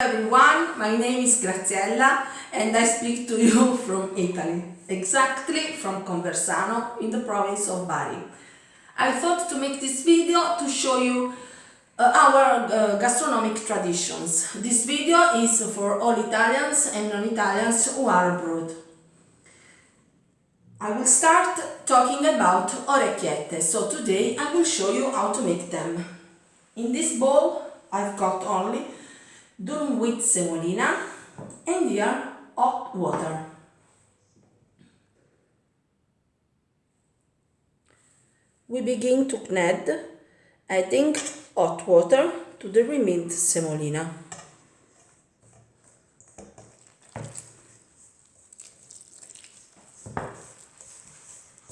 everyone, my name is Graziella and I speak to you from Italy, exactly from Conversano in the province of Bari. I thought to make this video to show you uh, our uh, gastronomic traditions. This video is for all Italians and non-Italians who are abroad. I will start talking about orecchiette, so today I will show you how to make them. In this bowl I've got only durum wheat semolina and here hot water. We begin to knead adding hot water to the remaining semolina.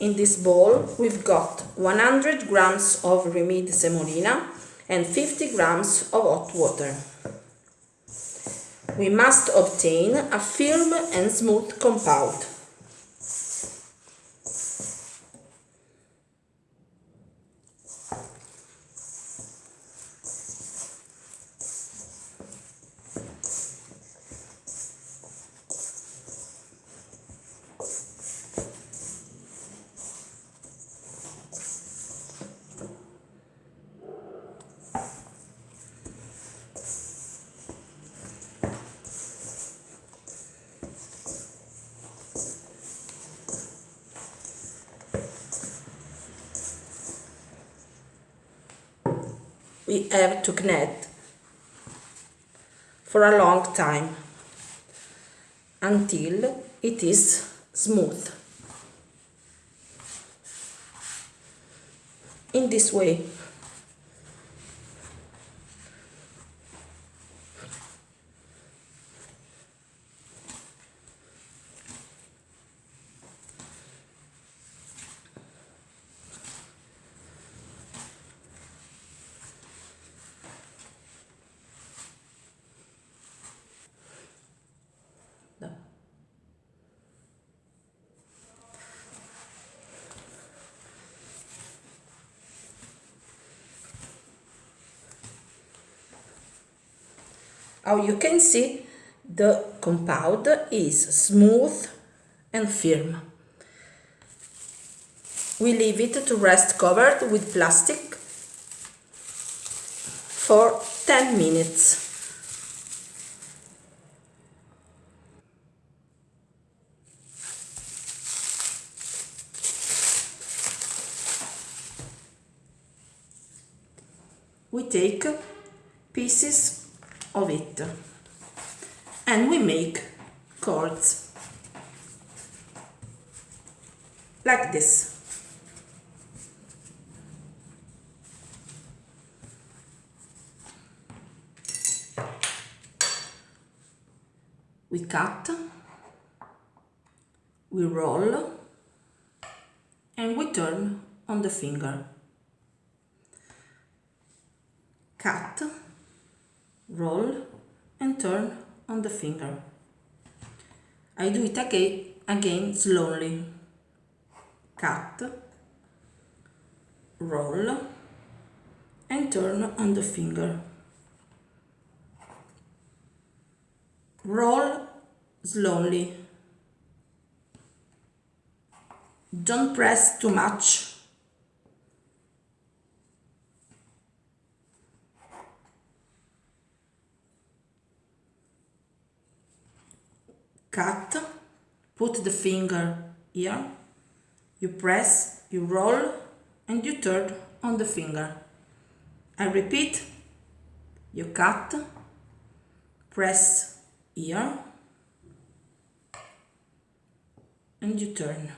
In this bowl we've got 100 grams of remade semolina and 50 grams of hot water. We must obtain a firm and smooth compound. We have to knead for a long time until it is smooth. In this way. How you can see the compound is smooth and firm. We leave it to rest covered with plastic for 10 minutes. We take pieces of it. And we make chords like this. We cut. We roll. And we turn on the finger. Cut roll and turn on the finger. I do it again, again slowly. Cut, roll and turn on the finger. Roll slowly. Don't press too much cut, put the finger here, you press, you roll and you turn on the finger. I repeat, you cut, press here and you turn.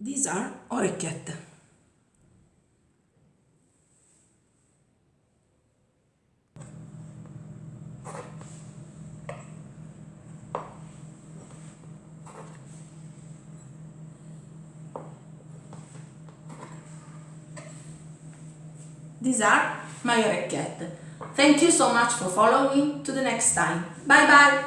These are orecchiette. These are my orecchiette. Thank you so much for following. To the next time. Bye bye.